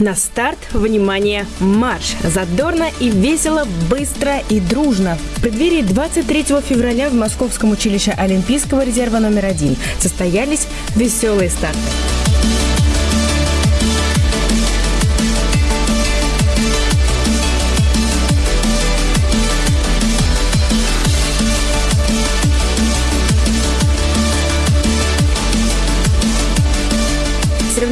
На старт, внимание, марш! Задорно и весело, быстро и дружно. В преддверии 23 февраля в Московском училище Олимпийского резерва номер один состоялись веселые старты.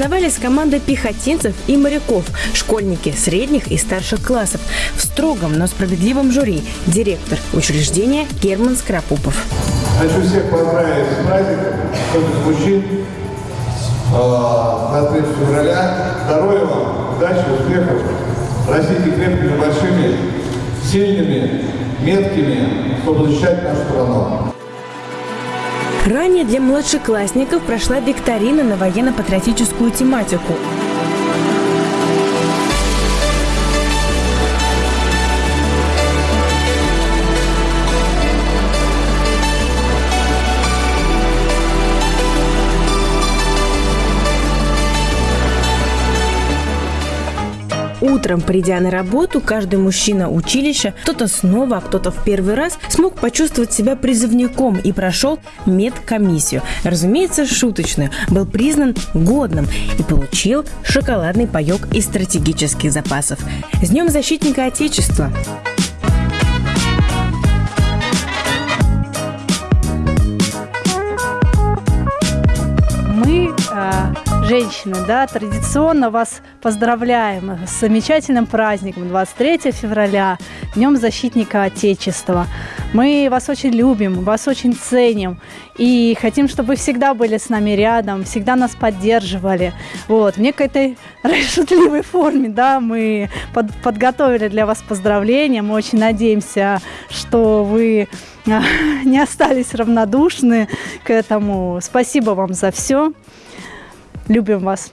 Соревновались команды пехотинцев и моряков, школьники средних и старших классов. В строгом, но справедливом жюри директор учреждения Герман Скоропупов. Хочу всех поздравить с праздником, из мужчин, 23 февраля. Здоровья вам, удачи, успехов. Растите крепкими, большими, сильными, меткими, чтобы защищать нашу страну. Ранее для младшеклассников прошла викторина на военно-патриотическую тематику. Утром, придя на работу, каждый мужчина училища, кто-то снова, а кто-то в первый раз, смог почувствовать себя призывником и прошел медкомиссию. Разумеется, шуточную. Был признан годным и получил шоколадный паек из стратегических запасов. С Днем Защитника Отечества! Женщины, да, традиционно вас поздравляем с замечательным праздником 23 февраля, Днем Защитника Отечества. Мы вас очень любим, вас очень ценим и хотим, чтобы вы всегда были с нами рядом, всегда нас поддерживали. Вот, в некой шутливой форме, да, мы под, подготовили для вас поздравления. Мы очень надеемся, что вы а, не остались равнодушны к этому. Спасибо вам за все. Любим вас.